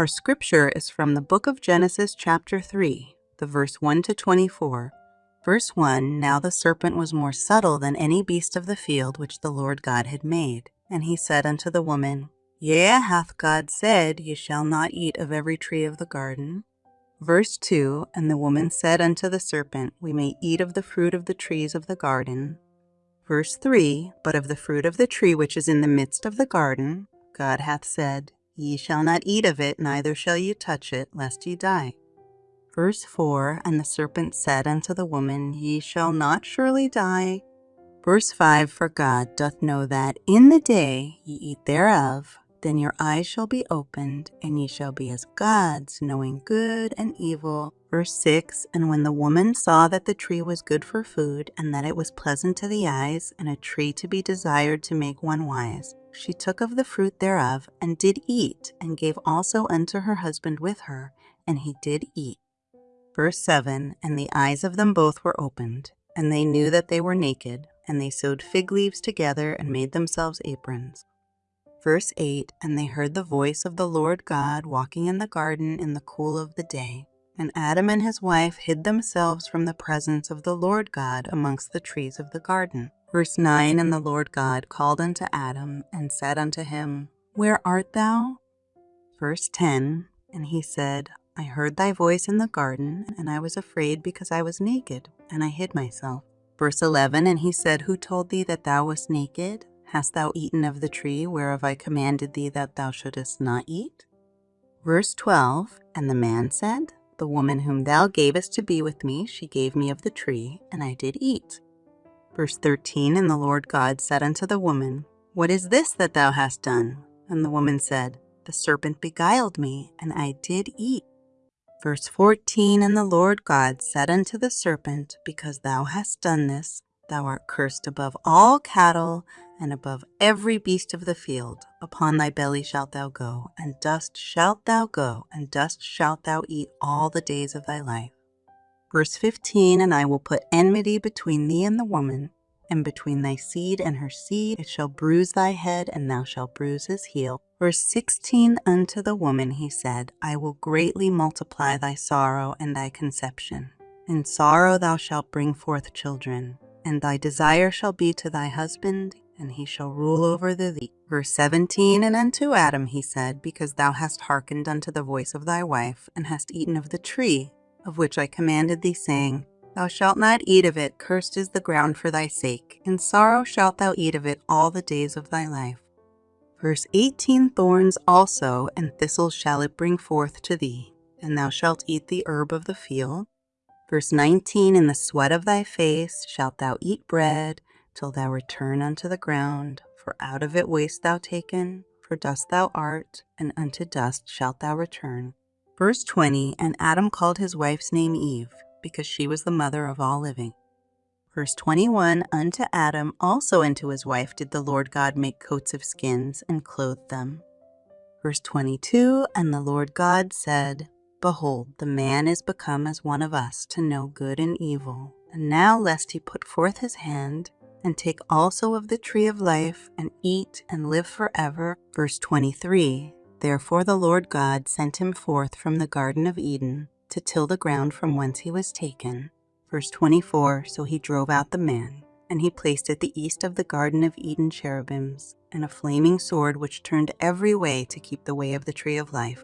Our scripture is from the book of Genesis, chapter 3, the verse 1 to 24. Verse 1 Now the serpent was more subtle than any beast of the field which the Lord God had made. And he said unto the woman, Yea, hath God said, Ye shall not eat of every tree of the garden? Verse 2 And the woman said unto the serpent, We may eat of the fruit of the trees of the garden. Verse 3 But of the fruit of the tree which is in the midst of the garden, God hath said, Ye shall not eat of it, neither shall ye touch it, lest ye die. Verse 4 And the serpent said unto the woman, Ye shall not surely die. Verse 5 For God doth know that in the day ye eat thereof, then your eyes shall be opened, and ye shall be as gods, knowing good and evil. Verse 6 And when the woman saw that the tree was good for food, and that it was pleasant to the eyes, and a tree to be desired to make one wise, she took of the fruit thereof, and did eat, and gave also unto her husband with her, and he did eat. Verse 7 And the eyes of them both were opened, and they knew that they were naked, and they sewed fig leaves together, and made themselves aprons. Verse 8 And they heard the voice of the Lord God walking in the garden in the cool of the day. And Adam and his wife hid themselves from the presence of the Lord God amongst the trees of the garden. Verse 9 And the Lord God called unto Adam and said unto him, Where art thou? Verse 10 And he said, I heard thy voice in the garden, and I was afraid because I was naked, and I hid myself. Verse 11 And he said, Who told thee that thou wast naked? Hast thou eaten of the tree whereof I commanded thee that thou shouldest not eat? Verse 12 And the man said, The woman whom thou gavest to be with me, she gave me of the tree, and I did eat. Verse 13 And the Lord God said unto the woman, What is this that thou hast done? And the woman said, The serpent beguiled me, and I did eat. Verse 14 And the Lord God said unto the serpent, Because thou hast done this, thou art cursed above all cattle and above every beast of the field. Upon thy belly shalt thou go, and dust shalt thou go, and dust shalt thou eat all the days of thy life. Verse 15 And I will put enmity between thee and the woman, and between thy seed and her seed. It shall bruise thy head, and thou shalt bruise his heel. Verse 16 Unto the woman he said, I will greatly multiply thy sorrow and thy conception. In sorrow thou shalt bring forth children, and thy desire shall be to thy husband, and he shall rule over thee. Verse 17 And unto Adam he said, Because thou hast hearkened unto the voice of thy wife, and hast eaten of the tree of which I commanded thee, saying, Thou shalt not eat of it, cursed is the ground for thy sake. In sorrow shalt thou eat of it all the days of thy life. Verse 18 Thorns also and thistles shall it bring forth to thee, and thou shalt eat the herb of the field. Verse 19 In the sweat of thy face shalt thou eat bread, till thou return unto the ground, for out of it wast thou taken, for dust thou art, and unto dust shalt thou return. Verse 20 And Adam called his wife's name Eve, because she was the mother of all living. Verse 21 Unto Adam also and to his wife did the Lord God make coats of skins and clothed them. Verse 22 And the Lord God said, Behold, the man is become as one of us to know good and evil. And now, lest he put forth his hand and take also of the tree of life, and eat and live forever. Verse 23 Therefore the Lord God sent him forth from the Garden of Eden to till the ground from whence he was taken. Verse 24 So he drove out the man, and he placed at the east of the Garden of Eden cherubims, and a flaming sword which turned every way to keep the way of the tree of life.